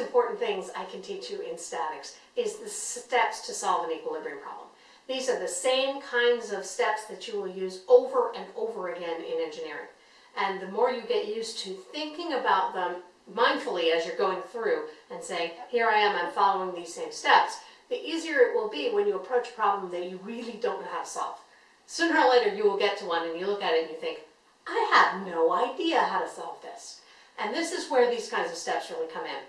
important things I can teach you in statics is the steps to solve an equilibrium problem. These are the same kinds of steps that you will use over and over again in engineering. And the more you get used to thinking about them mindfully as you're going through and saying, here I am, I'm following these same steps, the easier it will be when you approach a problem that you really don't know how to solve. Sooner or later you will get to one and you look at it and you think, I have no idea how to solve this. And this is where these kinds of steps really come in.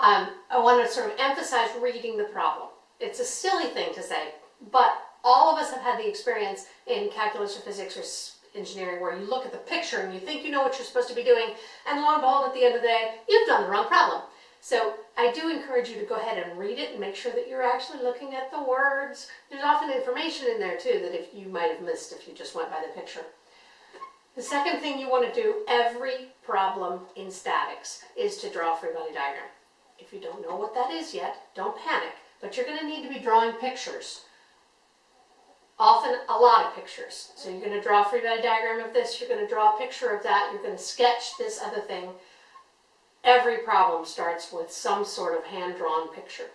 Um, I want to sort of emphasize reading the problem. It's a silly thing to say, but all of us have had the experience in calculus or physics or engineering where you look at the picture and you think you know what you're supposed to be doing, and lo and behold, at the end of the day, you've done the wrong problem. So I do encourage you to go ahead and read it and make sure that you're actually looking at the words. There's often information in there too that if you might have missed if you just went by the picture. The second thing you want to do every problem in statics is to draw a free body diagram. If you don't know what that is yet, don't panic, but you're going to need to be drawing pictures. Often a lot of pictures. So you're going to draw a free body diagram of this, you're going to draw a picture of that, you're going to sketch this other thing, Every problem starts with some sort of hand-drawn picture.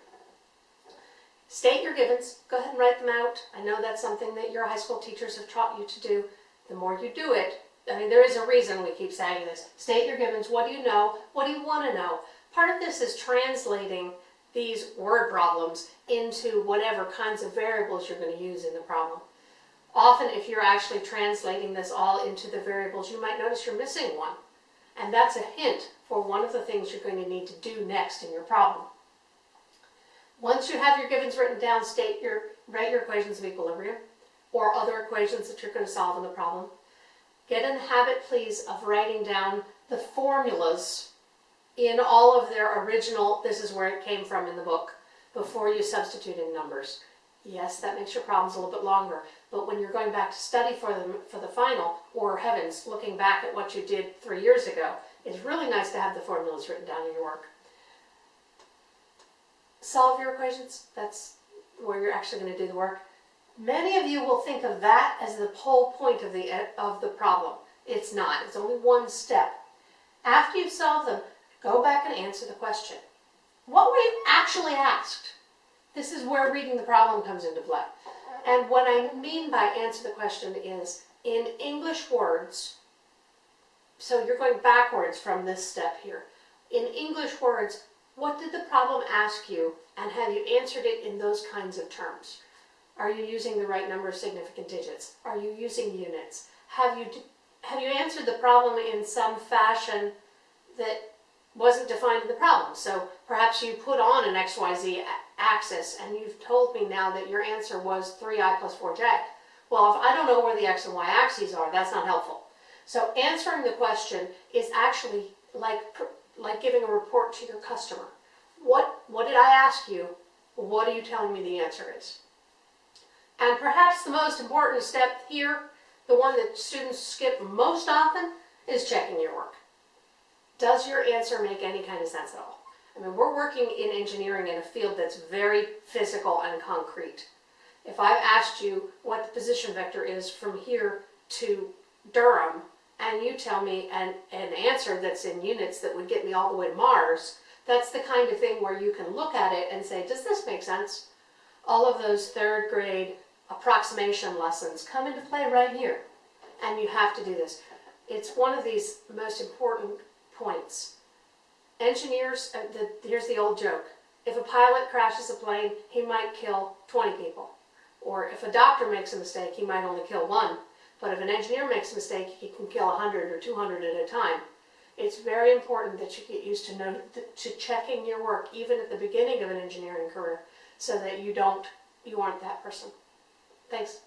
State your givens. Go ahead and write them out. I know that's something that your high school teachers have taught you to do. The more you do it, I mean, there is a reason we keep saying this. State your givens. What do you know? What do you want to know? Part of this is translating these word problems into whatever kinds of variables you're going to use in the problem. Often, if you're actually translating this all into the variables, you might notice you're missing one. And that's a hint for one of the things you're going to need to do next in your problem. Once you have your givens written down, state your, write your equations of equilibrium or other equations that you're going to solve in the problem. Get in the habit, please, of writing down the formulas in all of their original, this is where it came from in the book, before you substitute in numbers. Yes, that makes your problems a little bit longer, but when you're going back to study for them for the final, or heavens, looking back at what you did three years ago, it's really nice to have the formulas written down in your work. Solve your equations, that's where you're actually going to do the work. Many of you will think of that as the whole point of the, of the problem. It's not, it's only one step. After you've solved them, go back and answer the question. What were you actually asked? This is where reading the problem comes into play. And what I mean by answer the question is, in English words, so you're going backwards from this step here. In English words, what did the problem ask you and have you answered it in those kinds of terms? Are you using the right number of significant digits? Are you using units? Have you, have you answered the problem in some fashion that wasn't defined in the problem? So perhaps you put on an XYZ axis and you've told me now that your answer was 3i plus 4j. Well, if I don't know where the x and y axes are, that's not helpful. So answering the question is actually like, like giving a report to your customer. What, what did I ask you? What are you telling me the answer is? And perhaps the most important step here, the one that students skip most often, is checking your work. Does your answer make any kind of sense at all? I mean, we're working in engineering in a field that's very physical and concrete. If I've asked you what the position vector is from here to Durham, and you tell me an, an answer that's in units that would get me all the way to Mars, that's the kind of thing where you can look at it and say, does this make sense? All of those third grade approximation lessons come into play right here. And you have to do this. It's one of these most important points. Engineers, uh, the, here's the old joke. If a pilot crashes a plane, he might kill 20 people. Or if a doctor makes a mistake, he might only kill one. But if an engineer makes a mistake, he can kill 100 or 200 at a time. It's very important that you get used to, know, to checking your work, even at the beginning of an engineering career, so that you don't, you aren't that person. Thanks.